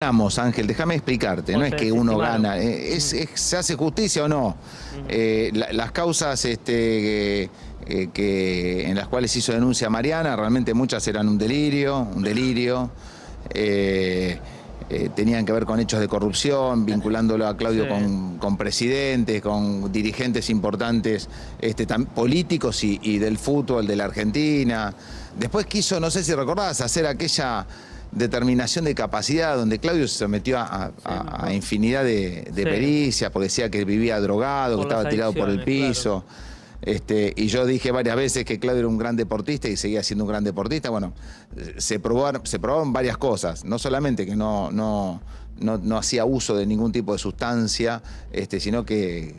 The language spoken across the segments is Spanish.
Ganamos, Ángel, déjame explicarte, no es que uno gana, eh, es, ¿se hace justicia o no? Eh, las causas este, que, en las cuales hizo denuncia Mariana, realmente muchas eran un delirio, un delirio, eh, tenían que ver con hechos de corrupción, vinculándolo a Claudio con, presidentes, con dirigentes importantes este, políticos y, y del fútbol de la Argentina. Después quiso, no sé si recordás, hacer aquella determinación de capacidad, donde Claudio se sometió a, infinidad de, pericias, porque decía que vivía drogado, que estaba tirado por el piso. Este, y yo dije varias veces que Claudio era un gran deportista y seguía siendo un gran deportista. Bueno, se probaron, se probaron varias cosas, no solamente que no, no, no, hacía uso de ningún tipo de sustancia, este, sino que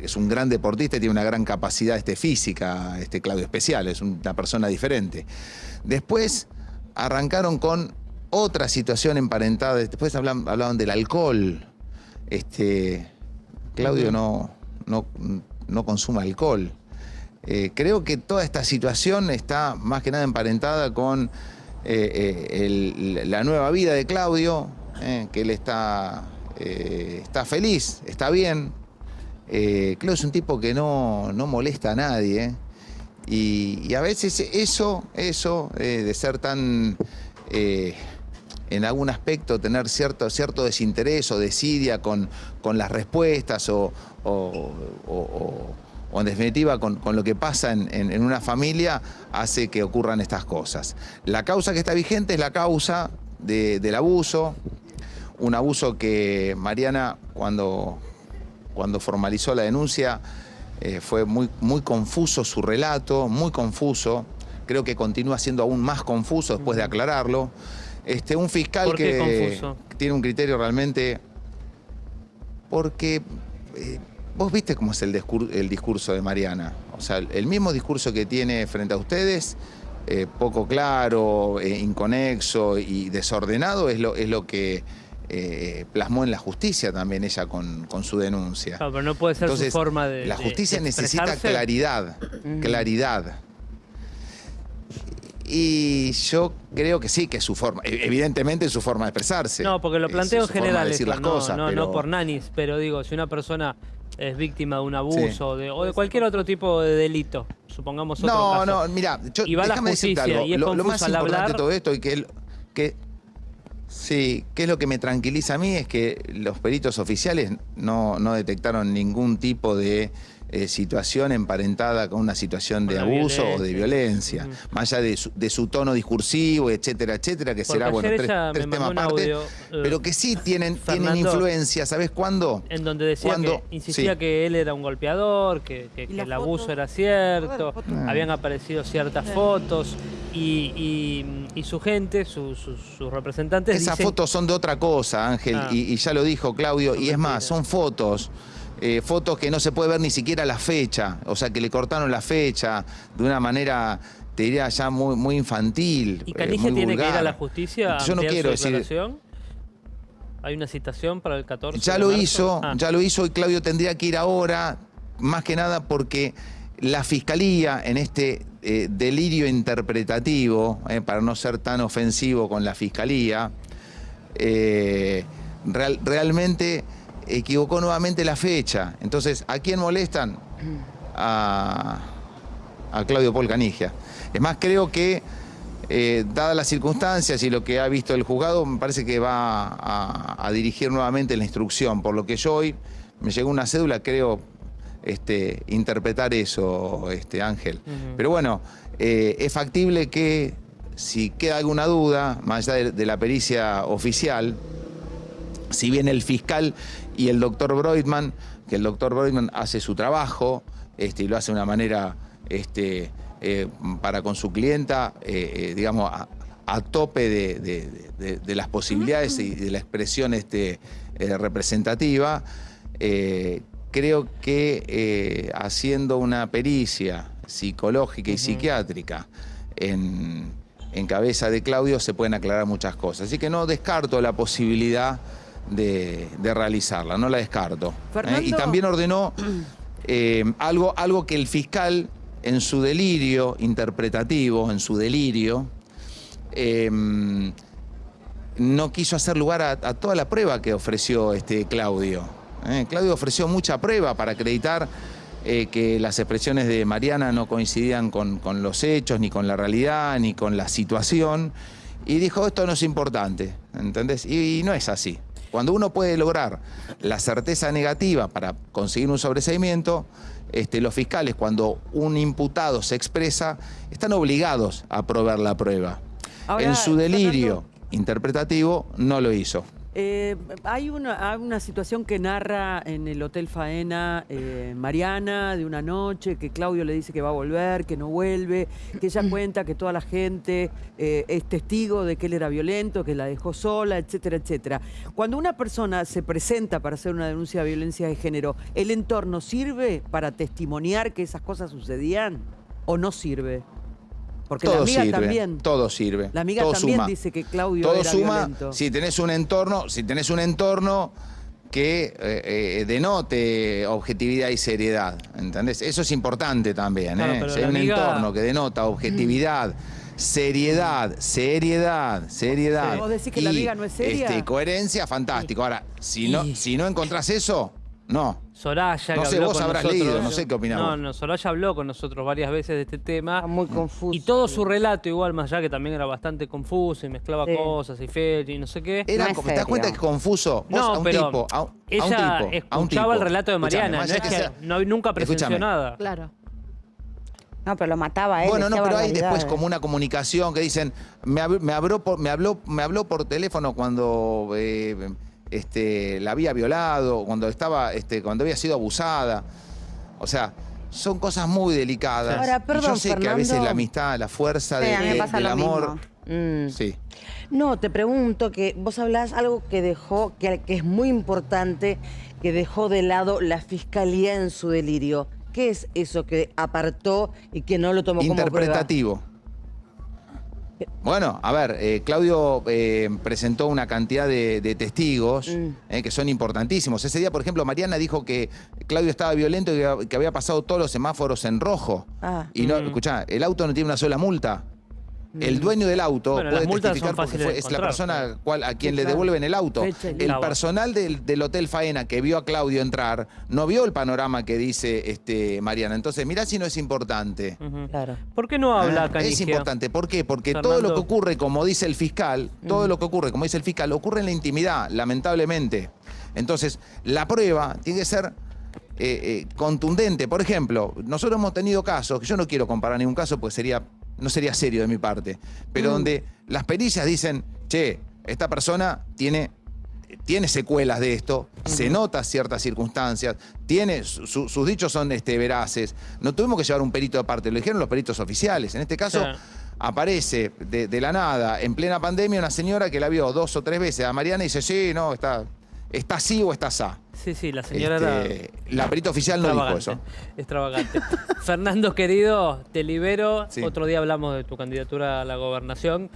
es un gran deportista y tiene una gran capacidad este, física, este Claudio especial, es una persona diferente. Después arrancaron con otra situación emparentada. Después hablaban, hablaban del alcohol. Este, Claudio no, no, no consume alcohol. Eh, creo que toda esta situación está más que nada emparentada con eh, eh, la nueva vida de Claudio, que él está, está feliz, está bien. Claudio es un tipo que no, no molesta a nadie. Y, a veces eso, eso de ser tan en algún aspecto tener cierto, cierto desinterés o desidia con, con las respuestas o, en definitiva con, lo que pasa en, una familia hace que ocurran estas cosas. La causa que está vigente es la causa del abuso, un abuso que Mariana cuando, cuando formalizó la denuncia eh, fue muy, muy confuso su relato, muy confuso, creo que continúa siendo aún más confuso después de aclararlo. Este, un fiscal que tiene un criterio realmente... Porque eh, vos viste cómo es el, discurso, de Mariana. O sea, el mismo discurso que tiene frente a ustedes, eh, poco claro, eh, inconexo y desordenado, es lo, es lo que plasmó en la justicia también ella con, su denuncia. pero no puede ser su forma de La justicia necesita claridad, claridad. Y yo creo que sí, que es su forma, e-, evidentemente es su forma de expresarse. No, porque lo planteo en general, no, no, por nanis, pero digo, si una persona es víctima de un abuso o de cualquier otro tipo de delito, supongamos otro No, no, mira, yo, y va a la justicia y es lo, más importante de todo esto y que, que Sí, que es lo que me tranquiliza a mí es que los peritos oficiales no, no detectaron ningún tipo de eh, situación emparentada con una situación de abuso o de violencia, más allá de su, tono discursivo, etcétera, etcétera, que será, bueno, tres, temas aparte, eh, pero que sí tienen, tienen influencia, ¿sabes cuándo? En donde decía que, insistía que él era un golpeador, que, el abuso era cierto, habían aparecido ciertas fotos y, su gente, sus representantes... Esas fotos son de otra cosa, Ángel, ah. y, ya lo dijo Claudio, y es más, son fotos eh, fotos que no se puede ver ni siquiera la fecha, o sea, que le cortaron la fecha de una manera, te diría ya muy, muy infantil. ¿Y Canige eh, tiene que ir a la justicia? Yo no quiero decir. ¿Hay una citación para el 14? Ya lo hizo, ah. ya lo hizo y Claudio tendría que ir ahora, más que nada porque la fiscalía en este eh, delirio interpretativo, para no ser tan ofensivo con la fiscalía, realmente equivocó nuevamente la fecha. Entonces, ¿a quién molestan? A, Claudio Paul Canigia. Es más, creo que, eh, dadas las circunstancias y lo que ha visto el juzgado, me parece que va a, dirigir nuevamente la instrucción. Por lo que yo hoy me llegó una cédula, creo este, interpretar eso, este, Ángel. Pero bueno, eh, es factible que si queda alguna duda, más allá de la pericia oficial, si bien el fiscal y el doctor Broidman, que el doctor Broidman hace su trabajo este, y lo hace de una manera este, eh, para con su clienta, eh, eh, digamos, a, tope de, las posibilidades y de la expresión este, representativa, creo que haciendo una pericia psicológica y psiquiátrica en, en cabeza de Claudio se pueden aclarar muchas cosas. Así que no descarto la posibilidad de, realizarla, no la descarto. ¿eh? Y también ordenó eh, algo, algo que el fiscal, en su delirio interpretativo, en su delirio, em, no quiso hacer lugar a, toda la prueba que ofreció este Claudio. ¿eh? Claudio ofreció mucha prueba para acreditar eh, que las expresiones de Mariana no coincidían con, los hechos, ni con la realidad, ni con la situación. Y dijo, esto no es importante, ¿entendés? Y, no es así. Cuando uno puede lograr la certeza negativa para conseguir un sobreseimiento, este, los fiscales, cuando un imputado se expresa, están obligados a probar la prueba. en su delirio interpretativo, no lo hizo. Eh, hay, una, situación que narra en el Hotel Faena eh, Mariana de una noche, que Claudio le dice que va a volver, que no vuelve, que ella cuenta que toda la gente eh, es testigo de que él era violento, que la dejó sola, etcétera, etcétera. Cuando una persona se presenta para hacer una denuncia de violencia de género, ¿el entorno sirve para testimoniar que esas cosas sucedían o no sirve? Porque todo la amiga sirve, también. Todo sirve. La amiga también dice que Claudio todo era suma, Si tenés un entorno, si tenés un entorno que eh, eh, denote objetividad y seriedad, ¿entendés? Eso es importante también, ¿eh? Si hay un entorno que denota objetividad, seriedad, seriedad, seriedad. ¿Vos decís que la amiga no es seria? Este, coherencia, fantástico. Ahora, si no, si no encontrás eso, no. Soraya, no sé, vos habrás leído, no sé qué opinamos. No, no, Soraya habló con nosotros varias veces de este tema. muy confuso. Y todo su relato, igual, más allá que también era bastante confuso y mezclaba cosas y fecha y no sé qué. Era, ¿Te das cuenta que es confuso? Vos no, a un pero tipo, a, un, ella tipo, escuchaba el relato de Mariana, no es que, no, nunca presenció nada. Claro. No, pero lo mataba él. Bueno, no, pero hay después como una comunicación que dicen, me, habló, por, me, habló, me habló por teléfono cuando... Eh, este, la había violado, cuando, estaba, este, cuando había sido abusada. O sea, son cosas muy delicadas. yo sé que a veces la amistad, la fuerza del amor. Mm. Sí. No, te pregunto que vos hablás algo que dejó, que, que es muy importante, que dejó de lado la fiscalía en su delirio. ¿Qué es eso que apartó y que no lo tomó como prueba? Interpretativo. Bueno, a ver, eh, Claudio eh, presentó una cantidad de, testigos mm. eh, que son importantísimos. Ese día, por ejemplo, Mariana dijo que Claudio estaba violento y que, había pasado todos los semáforos en rojo. Ah. Y no, mm. escuchá, el auto no tiene una sola multa. El dueño del auto puede testificar porque es la persona cual, a quien le devuelven el auto. El personal del, Hotel Faena que vio a Claudio entrar no vio el panorama que dice este, Mariana. Entonces, mirá si no es importante. claro. ¿Por qué no habla ah, Es importante. ¿Por qué? Porque todo lo que ocurre, como dice el fiscal, todo mm. lo que ocurre, como dice el fiscal, ocurre en la intimidad, lamentablemente. Entonces, la prueba tiene que ser eh, eh, contundente. Por ejemplo, nosotros hemos tenido casos, que yo no quiero comparar ningún caso porque sería no sería serio de mi parte, pero mm. donde las pericias dicen, che, esta persona tiene, tiene secuelas de esto, se nota ciertas circunstancias, tiene, sus dichos son este, veraces, no tuvimos que llevar un perito de parte, lo dijeron los peritos oficiales, en este caso... Aparece de, la nada, en plena pandemia, una señora que la vio dos o tres veces a Mariana y dice, sí, no, está, está así o está así. Sí, sí, la señora era... Este, la perita oficial no dijo eso. Extravagante. Fernando, querido, te libero. Otro día hablamos de tu candidatura a la gobernación.